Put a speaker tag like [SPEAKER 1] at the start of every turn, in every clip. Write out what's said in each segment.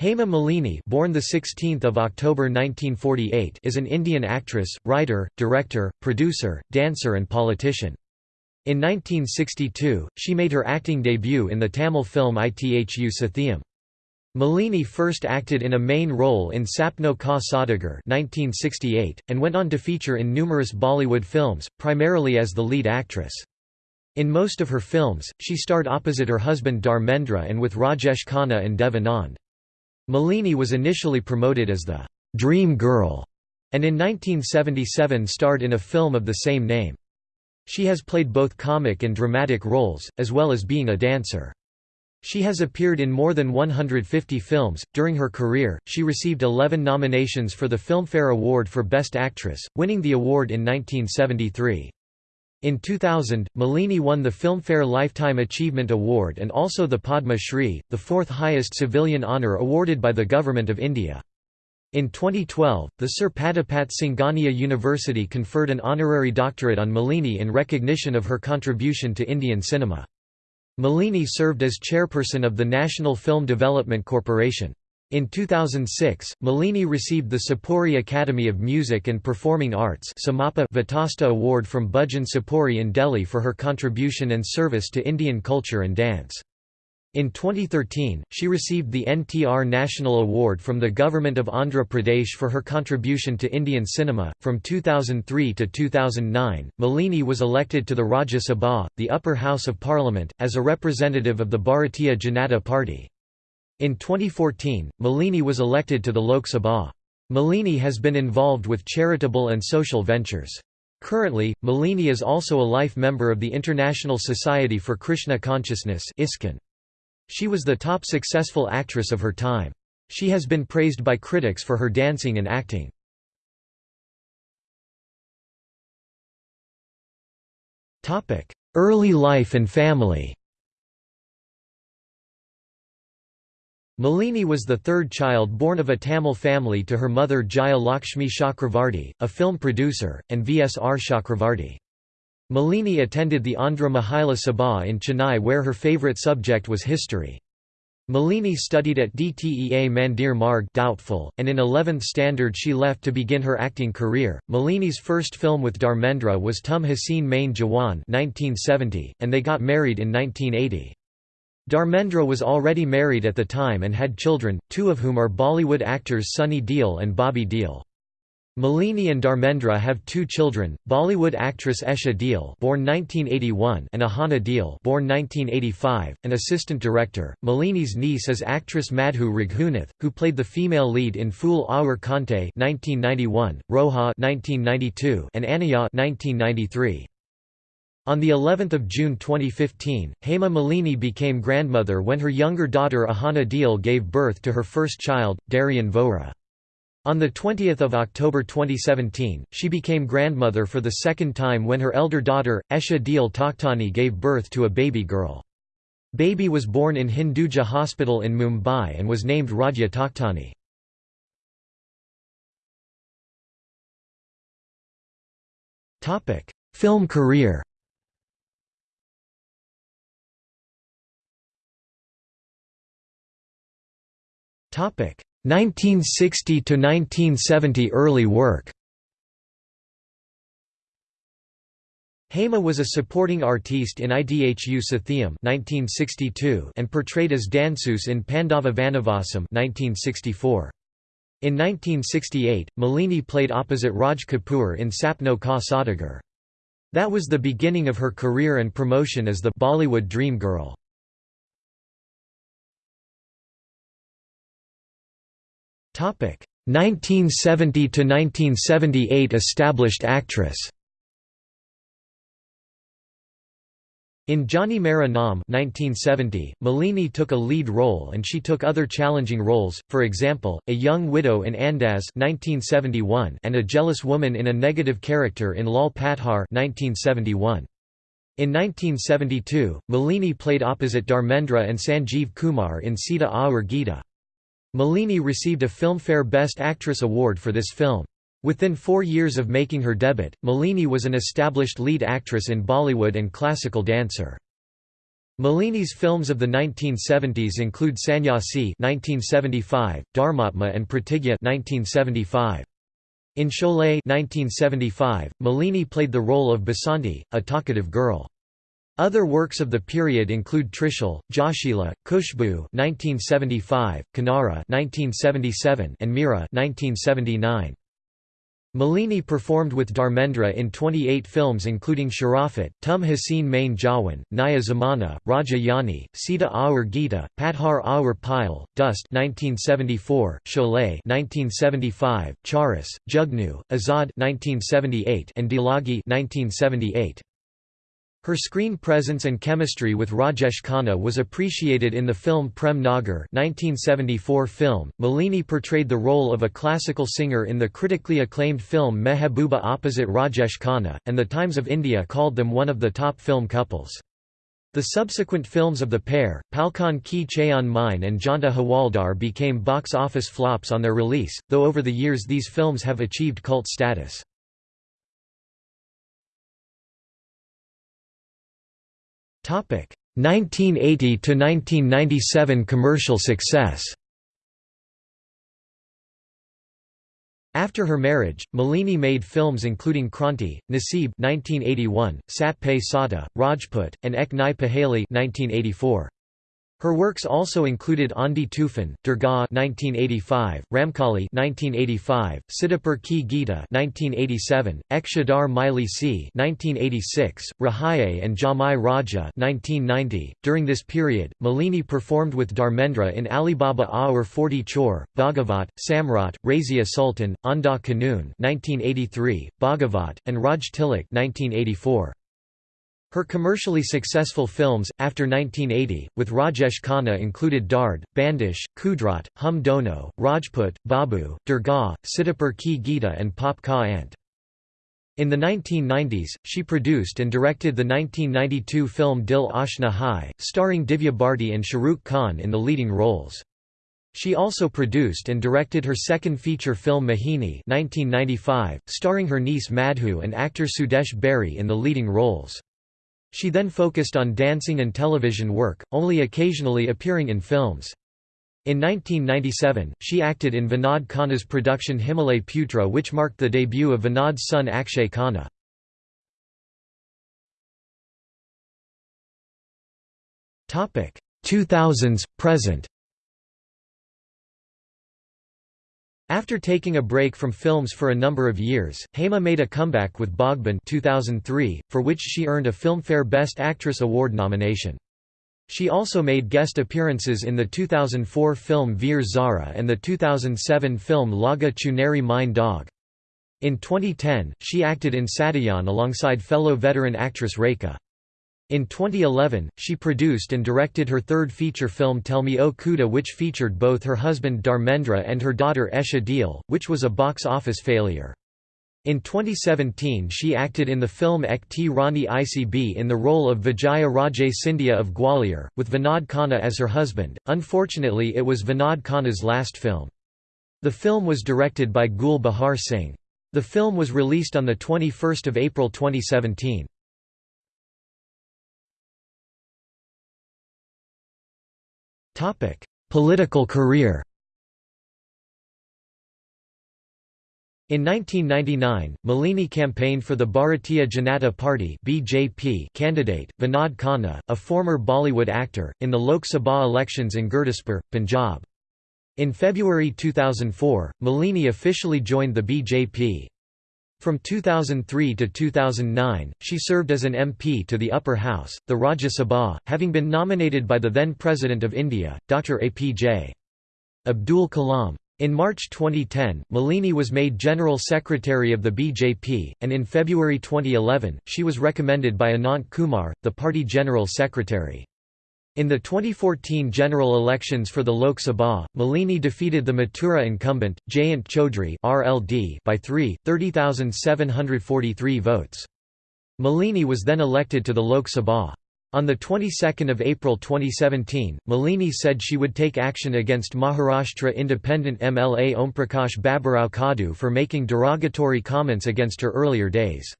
[SPEAKER 1] Hema Malini born the 16th of October 1948 is an Indian actress, writer, director, producer, dancer and politician. In 1962, she made her acting debut in the Tamil film Idhu Sathiyam. Malini first acted in a main role in Sapno Ka Saudagar 1968, and went on to feature in numerous Bollywood films, primarily as the lead actress. In most of her films, she starred opposite her husband Dharmendra and with Rajesh Khanna and Dev Anand. Malini was initially promoted as the «Dream Girl» and in 1977 starred in a film of the same name. She has played both comic and dramatic roles, as well as being a dancer. She has appeared in more than 150 films. During her career, she received 11 nominations for the Filmfare Award for Best Actress, winning the award in 1973. In 2000, Malini won the Filmfare Lifetime Achievement Award and also the Padma Shri, the fourth highest civilian honour awarded by the Government of India. In 2012, the Sir Padampat Singhania University conferred an honorary doctorate on Malini in recognition of her contribution to Indian cinema. Malini served as chairperson of the National Film Development Corporation. In 2006, Malini received the Sopori Academy of Music and Performing Arts Vitasta Award from Bhajan Sopori in Delhi for her contribution and service to Indian culture and dance. In 2013, she received the NTR National Award from the Government of Andhra Pradesh for her contribution to Indian cinema. From 2003 to 2009, Malini was elected to the Rajya Sabha, the upper house of parliament, as a representative of the Bharatiya Janata Party. In 2014, Malini was elected to the Lok Sabha. Malini has been involved with charitable and social ventures. Currently, Malini is also a life member of the International Society for Krishna Consciousness She was the top successful actress of her time. She has been praised by critics for her dancing and acting. Early life and family Malini was the third child born of a Tamil family to her mother Jaya Lakshmi Chakravarti, a film producer, and V. S. R. Chakravarti. Malini attended the Andhra Mahila Sabha in Chennai where her favourite subject was history. Malini studied at DTEA Mandir Marg doubtful, and in 11th standard she left to begin her acting career. Malini's first film with Dharmendra was Tum Haseen Main Jawan 1970, and they got married in 1980. Dharmendra was already married at the time and had children, two of whom are Bollywood actors Sunny Deol and Bobby Deol. Malini and Dharmendra have two children, Bollywood actress Esha Deol born 1981 and Ahana Deol born 1985, an assistant director. Malini's niece is actress Madhu Raghunath, who played the female lead in Phool Aur Kaante 1991, Roja 1992, and Anaya 1993. On the 11th of June 2015, Hema Malini became grandmother when her younger daughter Ahana Deol gave birth to her first child, Darian Vohra. On 20 October 2017, she became grandmother for the second time when her elder daughter, Esha Deol Takhtani gave birth to a baby girl. Baby was born in Hinduja Hospital in Mumbai and was named Radhya Takhtani. Film career 1960 to 1970 early work. Hema was a supporting artiste in Idhu Sathiyam 1962 and portrayed as Dansus in Pandava Vanavasam 1964. In 1968, Malini played opposite Raj Kapoor in Sapno Ka Saudagar. That was the beginning of her career and promotion as the Bollywood dream girl. 1970 to 1978 established actress. In Johnny Mera Naam 1970, Malini took a lead role and she took other challenging roles, for example, a young widow in Andaz 1971 and a jealous woman in a negative character in Lal Patthar 1971. In 1972, Malini played opposite Dharmendra and Sanjeev Kumar in Sita Aur Geeta. Malini received a Filmfare Best Actress award for this film. Within four years of making her debut, Malini was an established lead actress in Bollywood and classical dancer. Malini's films of the 1970s include Sannyasi (1975), Dharmatma and Pratigya (1975). In Sholay 1975, Malini played the role of Basanti, a talkative girl. Other works of the period include Trishul, Joshila, Khushboo (1975), Kinara (1977), and Mira (1979). Malini performed with Dharmendra in 28 films including Sharafat, Tum Haseen Main Jawan, Naya Zamana, Raja Jani, Sita Aur Gita, Patthar Aur Payal, Dost 1974, Sholay 1975, Charas, Jugnu, Azad 1978, and Dillagi 1978. Her screen presence and chemistry with Rajesh Khanna was appreciated in the film Prem Nagar 1974 film. Malini portrayed the role of a classical singer in the critically acclaimed film Mehbooba opposite Rajesh Khanna, and the Times of India called them one of the top film couples. The subsequent films of the pair, Palkon Ki Chhaon Mein and Janta Hawaldar became box office flops on their release, though over the years these films have achieved cult status. 1980 to 1997 commercial success. After her marriage, Malini made films including Kranti, Naseeb 1981, Satte Pe Satta, Rajput, and Ek Nai Paheli 1984. Her works also included Aandhi Toofan, Durga 1985, Ramkali 1985, Sitapur Ki Geeta 1987, Ek Chadar Maili Si 1986, Rahaye and Jamai Raja 1990. During this period, Malini performed with Dharmendra in Alibaba Aur 40 Chor, Baghavat, Samrat, Razia Sultan, Andha Kanoon 1983, Baghavat, and Raj Tilak 1984. Her commercially successful films, after 1980, with Rajesh Khanna included Dard, Bandish, Kudrat, Hum Dono, Rajput, Babu, Durga, Sitapur Ki Geeta and Paap Ka Ant. In the 1990s, she produced and directed the 1992 film Dil Ashna Hai, starring Divya Bharti and Shahrukh Khan in the leading roles. She also produced and directed her second feature film Mohini 1995, starring her niece Madhu and actor Sudesh Berry in the leading roles. She then focused on dancing and television work, only occasionally appearing in films. In 1997, she acted in Vinod Khanna's production Himalay Putra which marked the debut of Vinod's son Akshay Khanna. Topic 2000s present After taking a break from films for a number of years, Hema made a comeback with Baghban 2003, for which she earned a Filmfare Best Actress Award nomination. She also made guest appearances in the 2004 film Veer Zara and the 2007 film Laaga Chunari Mein Daag. In 2010, she acted in Sadiyaan alongside fellow veteran actress Rekha. In 2011, she produced and directed her third feature film Tell Me O Khuda which featured both her husband Dharmendra and her daughter Esha Deol, which was a box office failure. In 2017 she acted in the film Ek Thi Rani Aisi Bhi in the role of Vijaya Raje Scindia of Gwalior, with Vinod Khanna as her husband. Unfortunately it was Vinod Khanna's last film. The film was directed by Gul Bahar Singh. The film was released on 21 April 2017. Political career In 1999, Malini campaigned for the Bharatiya Janata Party (BJP) candidate Vinod Khanna, a former Bollywood actor, in the Lok Sabha elections in Gurdaspur, Punjab. In February 2004, Malini officially joined the BJP. From 2003 to 2009, she served as an MP to the upper house, the Rajya Sabha, having been nominated by the then President of India, Dr. APJ. Abdul Kalam. In March 2010, Malini was made General Secretary of the BJP, and in February 2011, she was recommended by Anant Kumar, the party General Secretary. In the 2014 general elections for the Lok Sabha, Malini defeated the Mathura incumbent, Jayant Chaudhry by 3, 30,743 votes. Malini was then elected to the Lok Sabha. On the 22nd of April 2017, Malini said she would take action against Maharashtra independent MLA Omprakash Baburao Kaddu for making derogatory comments against her earlier days.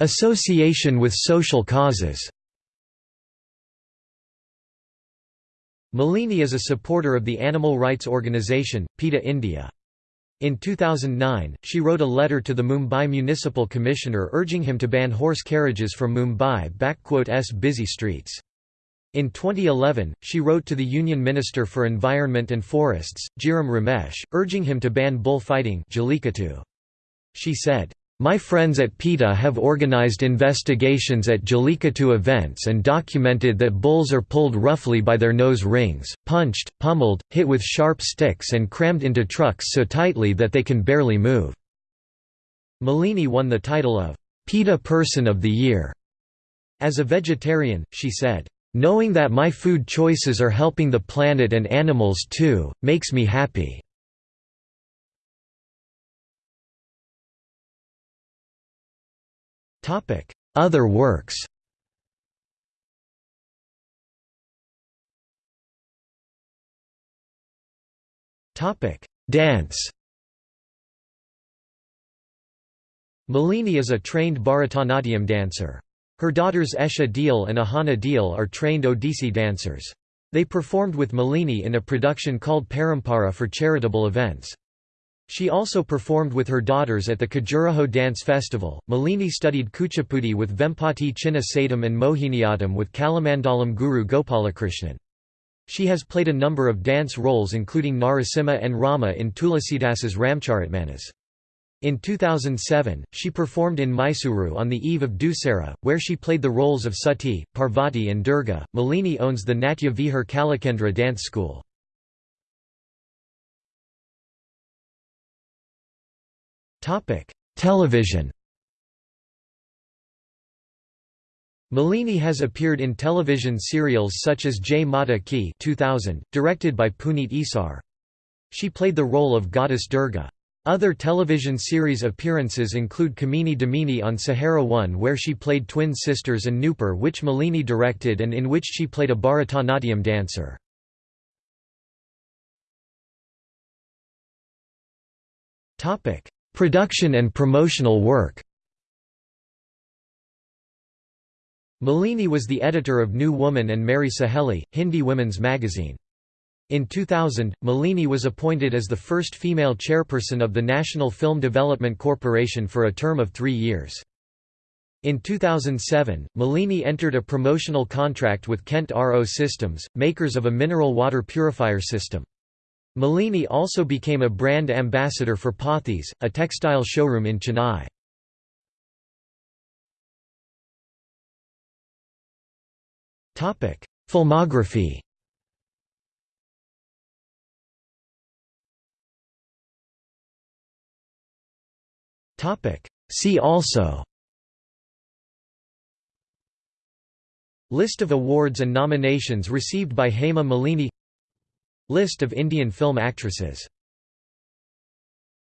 [SPEAKER 1] Association with social causes Malini is a supporter of the animal rights organisation, PETA India. In 2009, she wrote a letter to the Mumbai Municipal Commissioner urging him to ban horse carriages from Mumbai's busy streets. In 2011, she wrote to the Union Minister for Environment and Forests, Jairam Ramesh, urging him to ban bullfighting She said, my friends at PETA have organized investigations at Jallikattu events and documented that bulls are pulled roughly by their nose rings, punched, pummeled, hit with sharp sticks and crammed into trucks so tightly that they can barely move. Malini won the title of PETA Person of the Year. As a vegetarian, she said, "...knowing that my food choices are helping the planet and animals too, makes me happy." Other works Dance Malini is a trained Bharatanatyam dancer. Her daughters Esha Deol and Ahana Deol are trained Odissi dancers. They performed with Malini in a production called Parampara for charitable events. She also performed with her daughters at the Khajuraho Dance Festival. Malini studied Kuchipudi with Vempati Chinna Satyam and Mohiniyattam with Kalamandalam Guru Gopalakrishnan. She has played a number of dance roles including Narasimha and Rama in Tulasidasa's Ramcharitmanas. In 2007, she performed in Mysuru on the eve of Dussehra, where she played the roles of Sati, Parvati and Durga. Malini owns the Natya Vihar Kalakendra dance school. Television Malini has appeared in television serials such as Jai Mata Ki 2000, directed by Puneet Issar. She played the role of goddess Durga. Other television series appearances include Kamini Damini on Sahara One where she played twin sisters and Nupur which Malini directed and in which she played a Bharatanatyam dancer. Production and promotional work Malini was the editor of New Woman and Meri Saheli, Hindi women's magazine. In 2000, Malini was appointed as the first female chairperson of the National Film Development Corporation for a term of three years. In 2007, Malini entered a promotional contract with Kent RO Systems, makers of a mineral water purifier system. Malini also became a brand ambassador for Pothys, a textile showroom in Chennai. Filmography. See also. List of awards and nominations received by Hema Malini List of Indian film actresses